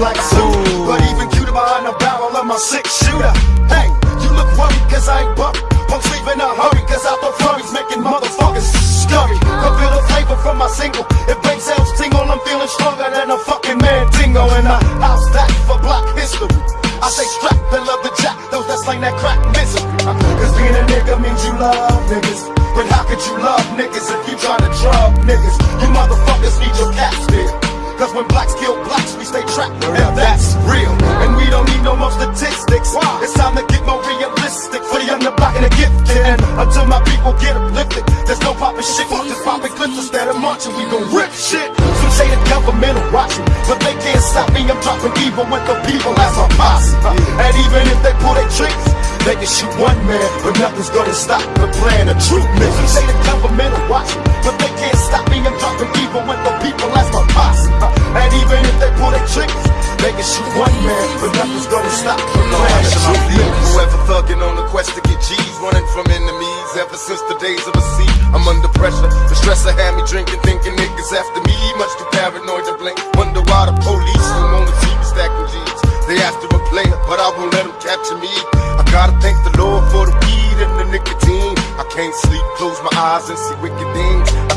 black suit. But even cuter behind the barrel of my six shooter. Hey, you look worried cause I ain't bumping. Pumps leave in a hurry cause out the flurries making motherfuckers scurry. Feel the flavor from my single. With the people as my posse. And even if they pull their tricks, they can shoot one man, but nothing's gonna stop the plan of truth. Niggas say the government will watch me, but they can't stop me. I'm dropping evil with the people as my posse. And even if they pull their tricks, they can shoot one man, but nothing's gonna stop the plan of truth. Forever thugging on the quest to get G's, running from enemies ever since the days of a sea. I'm under pressure. The stressor had me drinking, thinking niggas after me. Much too paranoid to blink. Wonder why the police They after a player, but I won't let them capture me. I gotta thank the Lord for the weed and the nicotine. I can't sleep, close my eyes and see wicked things.